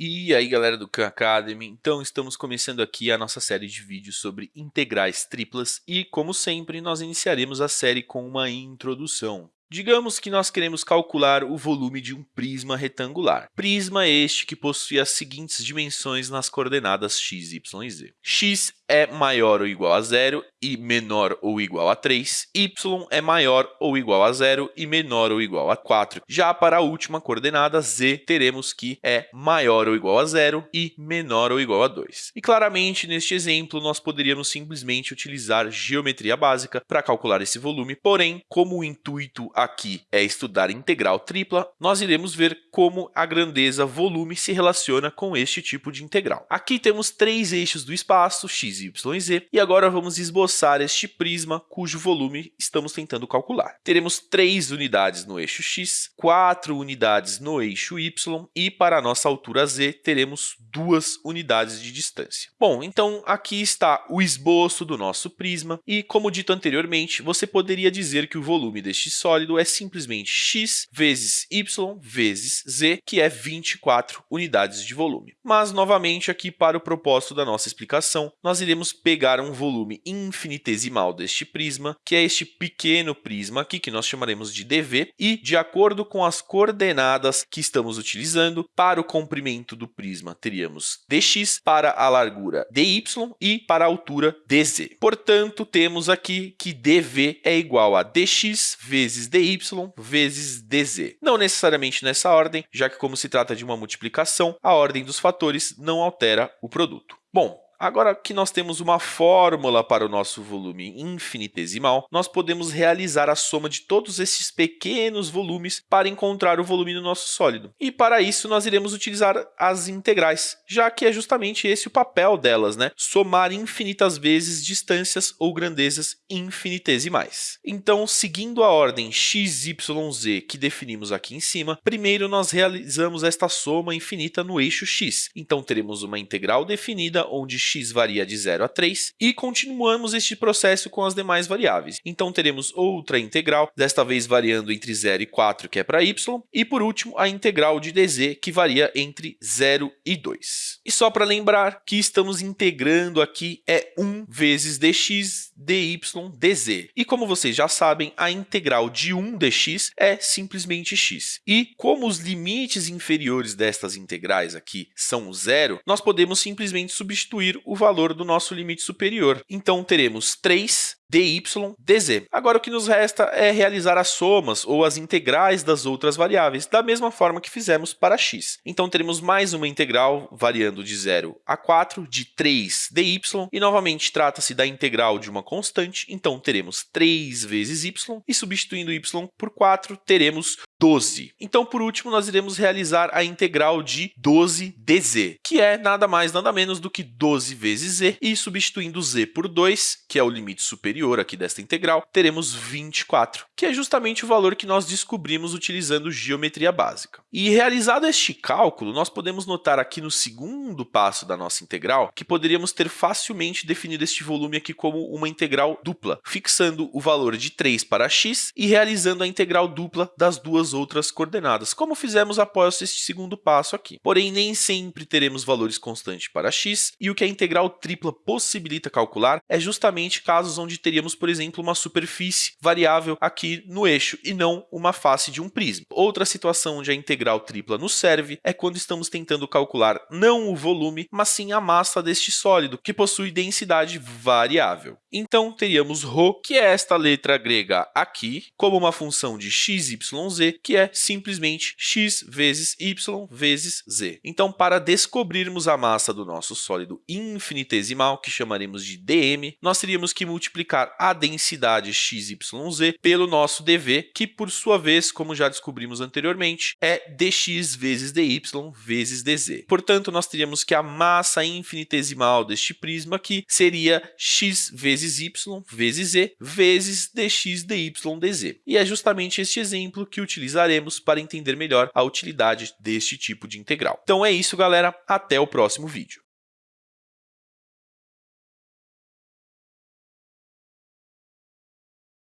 E aí galera do Khan Academy, então estamos começando aqui a nossa série de vídeos sobre integrais triplas e, como sempre, nós iniciaremos a série com uma introdução. Digamos que nós queremos calcular o volume de um prisma retangular. Prisma este que possui as seguintes dimensões nas coordenadas x, y e z. x é maior ou igual a zero e menor ou igual a 3, y é maior ou igual a zero e menor ou igual a 4. Já para a última coordenada, z, teremos que é maior ou igual a zero e menor ou igual a 2. E claramente, neste exemplo, nós poderíamos simplesmente utilizar geometria básica para calcular esse volume, porém, como o intuito aqui é estudar integral tripla, nós iremos ver como a grandeza volume se relaciona com este tipo de integral. Aqui temos três eixos do espaço, x, y e z, e agora vamos esboçar este prisma cujo volume estamos tentando calcular. Teremos três unidades no eixo x, quatro unidades no eixo y e para a nossa altura z teremos duas unidades de distância. Bom, então aqui está o esboço do nosso prisma e, como dito anteriormente, você poderia dizer que o volume deste sólido é simplesmente x vezes y vezes z, que é 24 unidades de volume. Mas, novamente, aqui para o propósito da nossa explicação, nós iremos pegar um volume infinitesimal deste prisma, que é este pequeno prisma aqui, que nós chamaremos de dv, e, de acordo com as coordenadas que estamos utilizando, para o comprimento do prisma teríamos dx, para a largura dy e para a altura dz. Portanto, temos aqui que dv é igual a dx vezes dy vezes dz. Não necessariamente nessa ordem, já que como se trata de uma multiplicação, a ordem dos fatores não altera o produto. Bom, Agora que nós temos uma fórmula para o nosso volume infinitesimal, nós podemos realizar a soma de todos esses pequenos volumes para encontrar o volume do nosso sólido. E para isso nós iremos utilizar as integrais, já que é justamente esse o papel delas, né? somar infinitas vezes distâncias ou grandezas infinitesimais. Então, seguindo a ordem x, y, z que definimos aqui em cima, primeiro nós realizamos esta soma infinita no eixo x. Então, teremos uma integral definida onde x varia de 0 a 3 e continuamos este processo com as demais variáveis. Então, teremos outra integral, desta vez variando entre 0 e 4, que é para y, e por último, a integral de dz, que varia entre 0 e 2. E só para lembrar que estamos integrando aqui é 1 vezes dx, dy, dz. E como vocês já sabem, a integral de 1 dx é simplesmente x. E como os limites inferiores destas integrais aqui são zero, nós podemos simplesmente substituir o valor do nosso limite superior. Então, teremos 3 dy dz. Agora, o que nos resta é realizar as somas ou as integrais das outras variáveis, da mesma forma que fizemos para x. Então, teremos mais uma integral variando de 0 a 4 de 3 dy, e novamente trata-se da integral de uma constante, então teremos 3 vezes y, e substituindo y por 4, teremos 12. Então, por último, nós iremos realizar a integral de 12dz, que é nada mais nada menos do que 12 vezes z, e substituindo z por 2, que é o limite superior aqui desta integral, teremos 24, que é justamente o valor que nós descobrimos utilizando geometria básica. E realizado este cálculo, nós podemos notar aqui no segundo passo da nossa integral que poderíamos ter facilmente definido este volume aqui como uma integral dupla, fixando o valor de 3 para x e realizando a integral dupla das duas outras coordenadas, como fizemos após este segundo passo aqui. Porém, nem sempre teremos valores constantes para x, e o que a integral tripla possibilita calcular é justamente casos onde teríamos, por exemplo, uma superfície variável aqui no eixo, e não uma face de um prisma. Outra situação onde a integral tripla nos serve é quando estamos tentando calcular não o volume, mas sim a massa deste sólido, que possui densidade variável. Então, teríamos ρ, que é esta letra grega aqui, como uma função de x, y, z, que é simplesmente x vezes y vezes z. Então, para descobrirmos a massa do nosso sólido infinitesimal, que chamaremos de dm, nós teríamos que multiplicar a densidade xyz pelo nosso dv, que por sua vez, como já descobrimos anteriormente, é dx vezes dy vezes dz. Portanto, nós teríamos que a massa infinitesimal deste prisma aqui seria x vezes y vezes z vezes dx dy dz. E é justamente este exemplo que utilizaremos para entender melhor a utilidade deste tipo de integral. Então é isso, galera. Até o próximo vídeo.